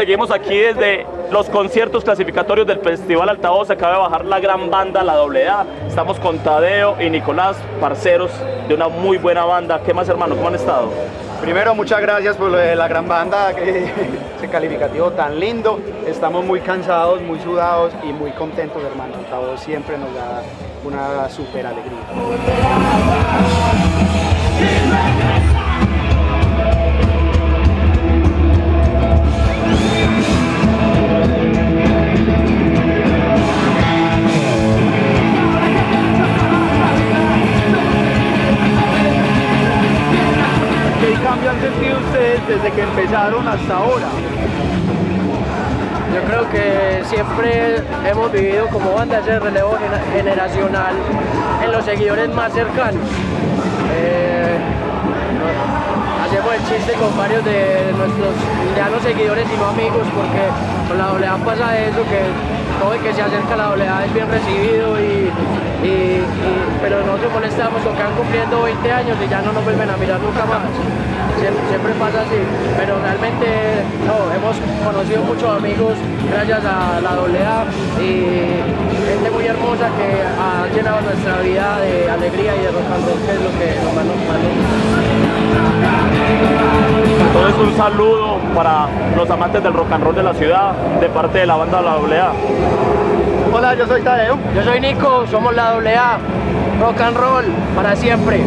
Seguimos aquí desde los conciertos clasificatorios del Festival Altavoz. Acaba de bajar la gran banda, la AA. Estamos con Tadeo y Nicolás, parceros de una muy buena banda. ¿Qué más, hermano? ¿Cómo han estado? Primero, muchas gracias por la gran banda, ese calificativo tan lindo. Estamos muy cansados, muy sudados y muy contentos, hermano. Altavoz siempre nos da una super alegría. Han sentido ustedes desde que empezaron hasta ahora? Yo creo que siempre hemos vivido como banda ese relevo gener- generacional en los seguidores más cercanos. Eh, hacemos el chiste con varios de nuestros ya no seguidores sino amigos porque con la doblea pasa eso que todo el que se acerca a la doblea es bien recibido y, pero nosotros molestamos con que van cumpliendo 20 años y ya no nos vuelven a mirar nunca más. Siempre, pasa así, pero realmente no, hemos conocido muchos amigos gracias a la AA y gente muy hermosa que ha llenado nuestra vida de alegría y de rock and roll, que es lo que un saludo para los amantes del rock and roll de la ciudad, de parte de la banda La AA. Hola, yo soy Tadeo. Yo soy Nico, somos la AA, rock and roll para siempre.